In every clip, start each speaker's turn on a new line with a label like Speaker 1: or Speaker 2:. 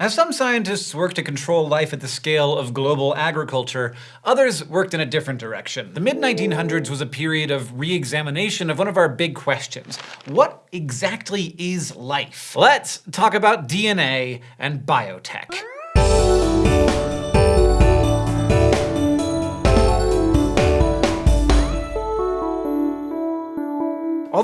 Speaker 1: As some scientists worked to control life at the scale of global agriculture, others worked in a different direction. The mid-1900s was a period of re-examination of one of our big questions. What exactly is life? Let's talk about DNA and biotech.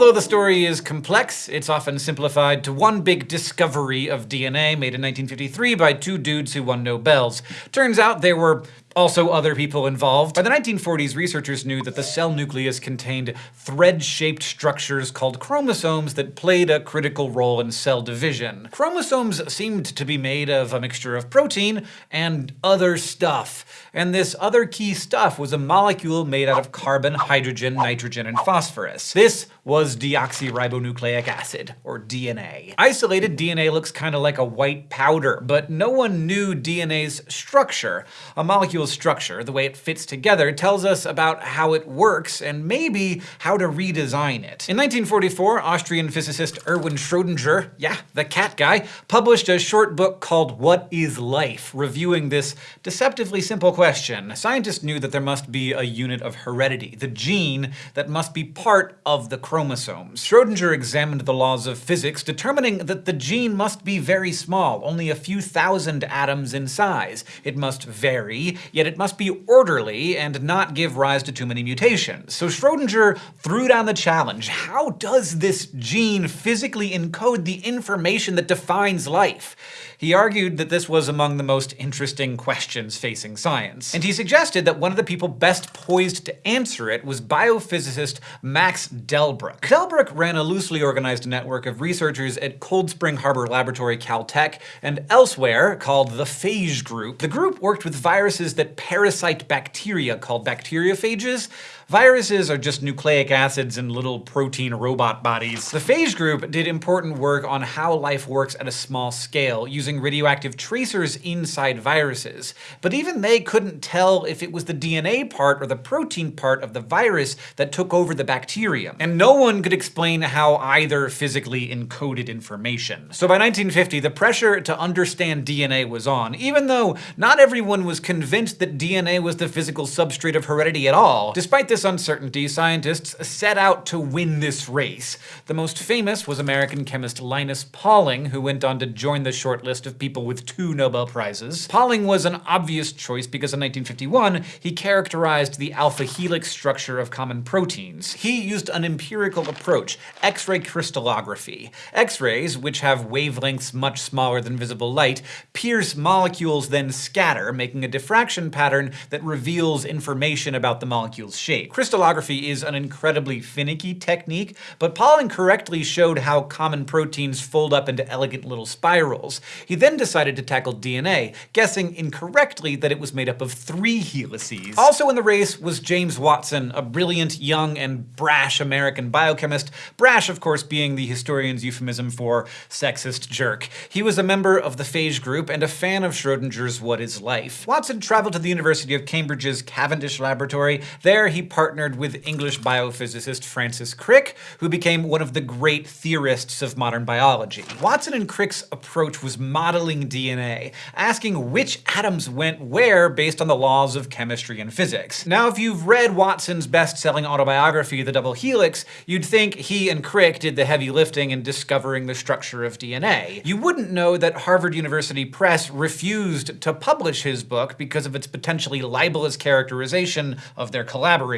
Speaker 1: Although the story is complex, it's often simplified to one big discovery of DNA made in 1953 by two dudes who won Nobels. Turns out there were also other people involved. By the 1940s, researchers knew that the cell nucleus contained thread-shaped structures called chromosomes that played a critical role in cell division. Chromosomes seemed to be made of a mixture of protein and other stuff. And this other key stuff was a molecule made out of carbon, hydrogen, nitrogen, and phosphorus. This was deoxyribonucleic acid, or DNA. Isolated DNA looks kind of like a white powder, but no one knew DNA's structure. A molecule structure, the way it fits together, tells us about how it works and maybe how to redesign it. In 1944, Austrian physicist Erwin Schrödinger, yeah, the cat guy, published a short book called What is Life, reviewing this deceptively simple question. Scientists knew that there must be a unit of heredity, the gene that must be part of the chromosomes. Schrödinger examined the laws of physics, determining that the gene must be very small, only a few thousand atoms in size. It must vary, yet it must be orderly and not give rise to too many mutations. So Schrodinger threw down the challenge. How does this gene physically encode the information that defines life? He argued that this was among the most interesting questions facing science. And he suggested that one of the people best poised to answer it was biophysicist Max Delbruck. Delbruck ran a loosely organized network of researchers at Cold Spring Harbor Laboratory Caltech and elsewhere called the Phage Group. The group worked with viruses that parasite bacteria called bacteriophages. Viruses are just nucleic acids in little protein robot bodies. The phage group did important work on how life works at a small scale, using radioactive tracers inside viruses. But even they couldn't tell if it was the DNA part or the protein part of the virus that took over the bacterium. And no one could explain how either physically encoded information. So by 1950, the pressure to understand DNA was on, even though not everyone was convinced that DNA was the physical substrate of heredity at all. Despite this this uncertainty, scientists set out to win this race. The most famous was American chemist Linus Pauling, who went on to join the short list of people with two Nobel Prizes. Pauling was an obvious choice because in 1951, he characterized the alpha helix structure of common proteins. He used an empirical approach, X-ray crystallography. X-rays, which have wavelengths much smaller than visible light, pierce molecules then scatter, making a diffraction pattern that reveals information about the molecule's shape. Crystallography is an incredibly finicky technique, but Pauling correctly showed how common proteins fold up into elegant little spirals. He then decided to tackle DNA, guessing incorrectly that it was made up of three helices. Also in the race was James Watson, a brilliant, young, and brash American biochemist, brash of course being the historian's euphemism for sexist jerk. He was a member of the phage group and a fan of Schrodinger's What is Life. Watson traveled to the University of Cambridge's Cavendish Laboratory. There he partnered with English biophysicist Francis Crick, who became one of the great theorists of modern biology. Watson and Crick's approach was modeling DNA, asking which atoms went where based on the laws of chemistry and physics. Now, if you've read Watson's best-selling autobiography, The Double Helix, you'd think he and Crick did the heavy lifting in discovering the structure of DNA. You wouldn't know that Harvard University Press refused to publish his book because of its potentially libelous characterization of their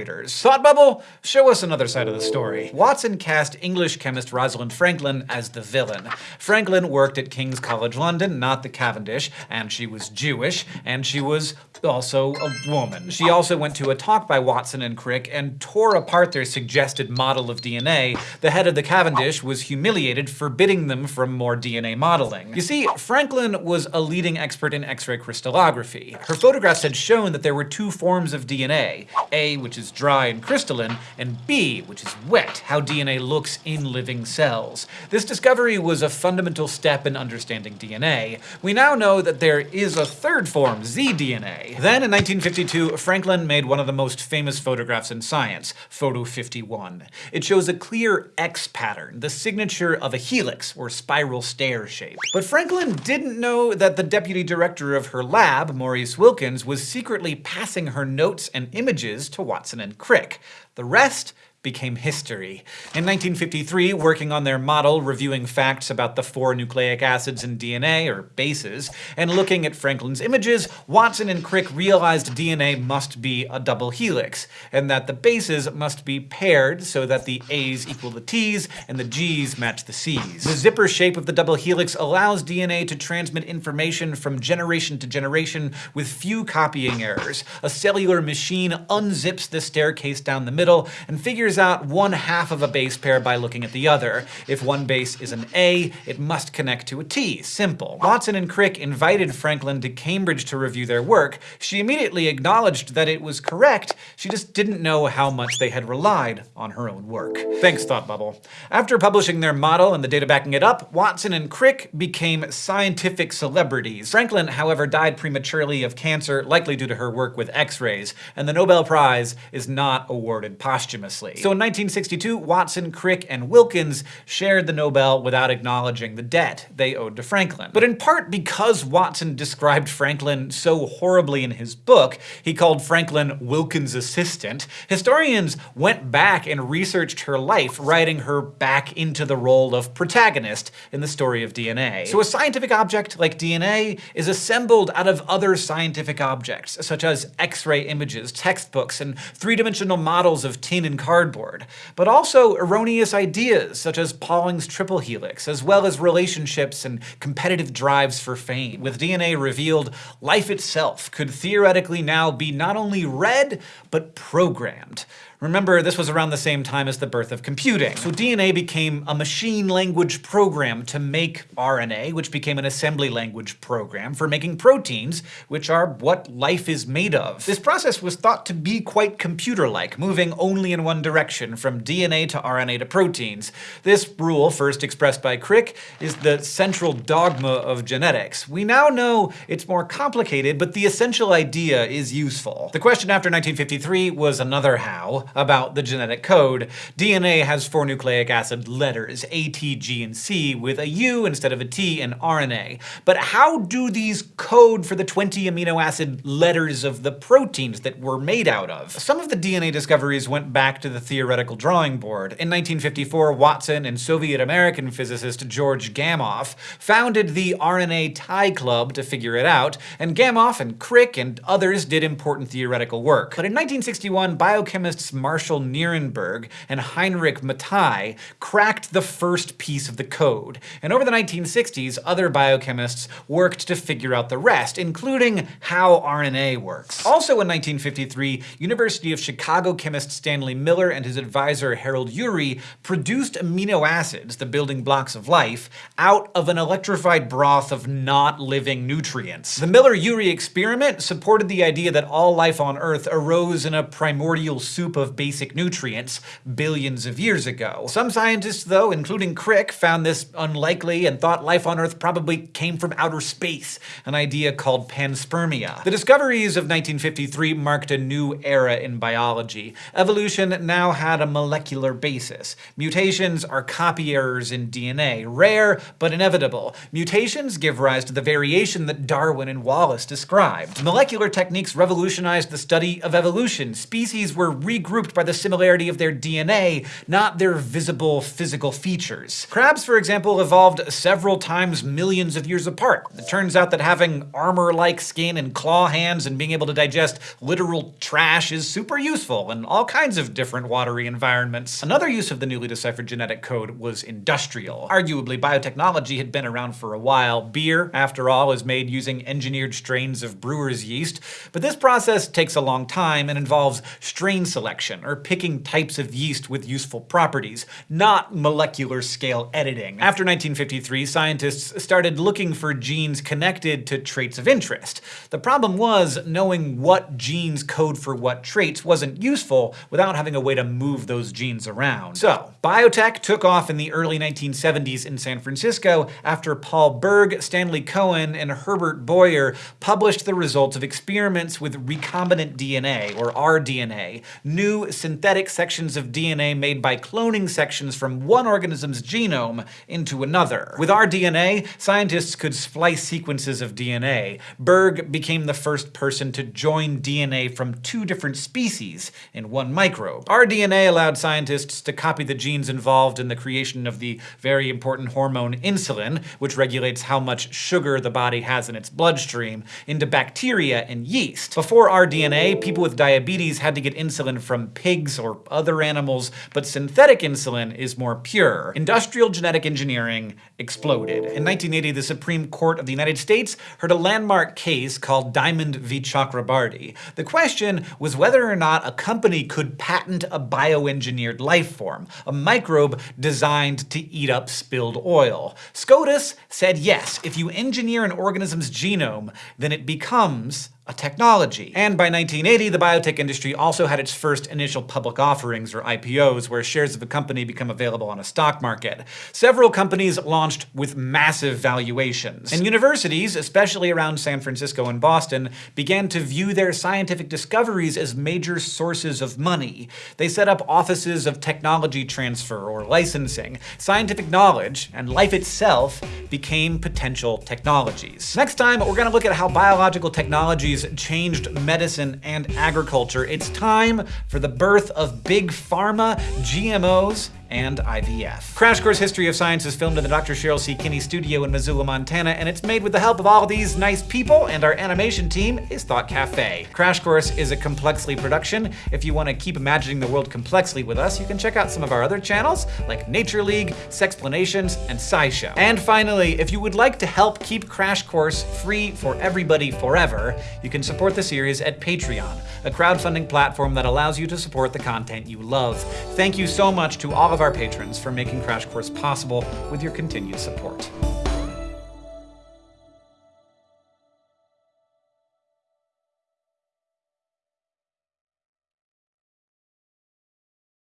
Speaker 1: Thought Bubble, show us another side of the story. Watson cast English chemist Rosalind Franklin as the villain. Franklin worked at King's College London, not the Cavendish, and she was Jewish, and she was also a woman. She also went to a talk by Watson and Crick and tore apart their suggested model of DNA. The head of the Cavendish was humiliated, forbidding them from more DNA modeling. You see, Franklin was a leading expert in X-ray crystallography. Her photographs had shown that there were two forms of DNA, A, which is dry and crystalline, and B, which is wet, how DNA looks in living cells. This discovery was a fundamental step in understanding DNA. We now know that there is a third form, zDNA. Then in 1952, Franklin made one of the most famous photographs in science, Photo 51. It shows a clear X pattern, the signature of a helix, or spiral stair shape. But Franklin didn't know that the deputy director of her lab, Maurice Wilkins, was secretly passing her notes and images to Watson and Crick. The rest became history. In 1953, working on their model reviewing facts about the four nucleic acids in DNA, or bases, and looking at Franklin's images, Watson and Crick realized DNA must be a double helix, and that the bases must be paired so that the A's equal the T's and the G's match the C's. The zipper shape of the double helix allows DNA to transmit information from generation to generation with few copying errors. A cellular machine unzips the staircase down the middle and figures figures out one half of a base pair by looking at the other. If one base is an A, it must connect to a T. Simple. Watson and Crick invited Franklin to Cambridge to review their work. She immediately acknowledged that it was correct, she just didn't know how much they had relied on her own work. Thanks, Thought Bubble. After publishing their model and the data backing it up, Watson and Crick became scientific celebrities. Franklin, however, died prematurely of cancer, likely due to her work with X-rays, and the Nobel Prize is not awarded posthumously. So in 1962, Watson, Crick, and Wilkins shared the Nobel without acknowledging the debt they owed to Franklin. But in part because Watson described Franklin so horribly in his book, he called Franklin Wilkins' assistant, historians went back and researched her life, writing her back into the role of protagonist in the story of DNA. So a scientific object like DNA is assembled out of other scientific objects, such as X-ray images, textbooks, and three-dimensional models of tin and cardboard cardboard, but also erroneous ideas such as Pauling's triple helix, as well as relationships and competitive drives for fame. With DNA revealed, life itself could theoretically now be not only read, but programmed. Remember, this was around the same time as the birth of computing. So DNA became a machine language program to make RNA, which became an assembly language program for making proteins, which are what life is made of. This process was thought to be quite computer-like, moving only in one direction, from DNA to RNA to proteins. This rule, first expressed by Crick, is the central dogma of genetics. We now know it's more complicated, but the essential idea is useful. The question after 1953 was another how, about the genetic code. DNA has four nucleic acid letters, A, T, G, and C, with a U instead of a T in RNA. But how do these code for the 20 amino acid letters of the proteins that we're made out of? Some of the DNA discoveries went back to the theoretical drawing board. In 1954, Watson and Soviet-American physicist George Gamow founded the RNA Tie Club to figure it out, and Gamow and Crick and others did important theoretical work. But in 1961, biochemists Marshall Nirenberg and Heinrich Matthaei cracked the first piece of the code, and over the 1960s other biochemists worked to figure out the rest, including how RNA works. Also in 1953, University of Chicago chemist Stanley Miller and his advisor Harold Urey produced amino acids, the building blocks of life, out of an electrified broth of not living nutrients. The Miller-Urey experiment supported the idea that all life on Earth arose in a primordial soup of of basic nutrients billions of years ago. Some scientists, though, including Crick, found this unlikely and thought life on Earth probably came from outer space, an idea called panspermia. The discoveries of 1953 marked a new era in biology. Evolution now had a molecular basis. Mutations are copy errors in DNA, rare but inevitable. Mutations give rise to the variation that Darwin and Wallace described. Molecular techniques revolutionized the study of evolution. Species were regrouped grouped by the similarity of their DNA, not their visible physical features. Crabs, for example, evolved several times millions of years apart. It turns out that having armor-like skin and claw hands and being able to digest literal trash is super useful in all kinds of different watery environments. Another use of the newly deciphered genetic code was industrial. Arguably, biotechnology had been around for a while. Beer, after all, is made using engineered strains of brewer's yeast, but this process takes a long time and involves strain selection selection, or picking types of yeast with useful properties, not molecular scale editing. After 1953, scientists started looking for genes connected to traits of interest. The problem was, knowing what genes code for what traits wasn't useful without having a way to move those genes around. So, biotech took off in the early 1970s in San Francisco after Paul Berg, Stanley Cohen, and Herbert Boyer published the results of experiments with recombinant DNA, or rDNA, new synthetic sections of DNA made by cloning sections from one organism's genome into another. With rDNA, scientists could splice sequences of DNA. Berg became the first person to join DNA from two different species in one microbe. rDNA allowed scientists to copy the genes involved in the creation of the very important hormone insulin, which regulates how much sugar the body has in its bloodstream, into bacteria and yeast. Before rDNA, people with diabetes had to get insulin from pigs or other animals, but synthetic insulin is more pure. Industrial genetic engineering exploded. In 1980, the Supreme Court of the United States heard a landmark case called Diamond v. Chakrabarty. The question was whether or not a company could patent a bioengineered life form, a microbe designed to eat up spilled oil. SCOTUS said yes, if you engineer an organism's genome, then it becomes a technology. And by 1980, the biotech industry also had its first initial public offerings, or IPOs, where shares of a company become available on a stock market. Several companies launched with massive valuations. And universities, especially around San Francisco and Boston, began to view their scientific discoveries as major sources of money. They set up offices of technology transfer or licensing. Scientific knowledge, and life itself, became potential technologies. Next time, we're gonna look at how biological technologies changed medicine and agriculture. It's time for the birth of big pharma, GMOs, and IVF. Crash Course History of Science is filmed in the Dr. Cheryl C. Kinney studio in Missoula, Montana, and it's made with the help of all these nice people, and our animation team is Thought Cafe. Crash Course is a Complexly production. If you want to keep imagining the world complexly with us, you can check out some of our other channels, like Nature League, Sexplanations, and SciShow. And finally, if you would like to help keep Crash Course free for everybody forever, you can support the series at Patreon, a crowdfunding platform that allows you to support the content you love. Thank you so much to all of our patrons for making Crash Course possible with your continued support.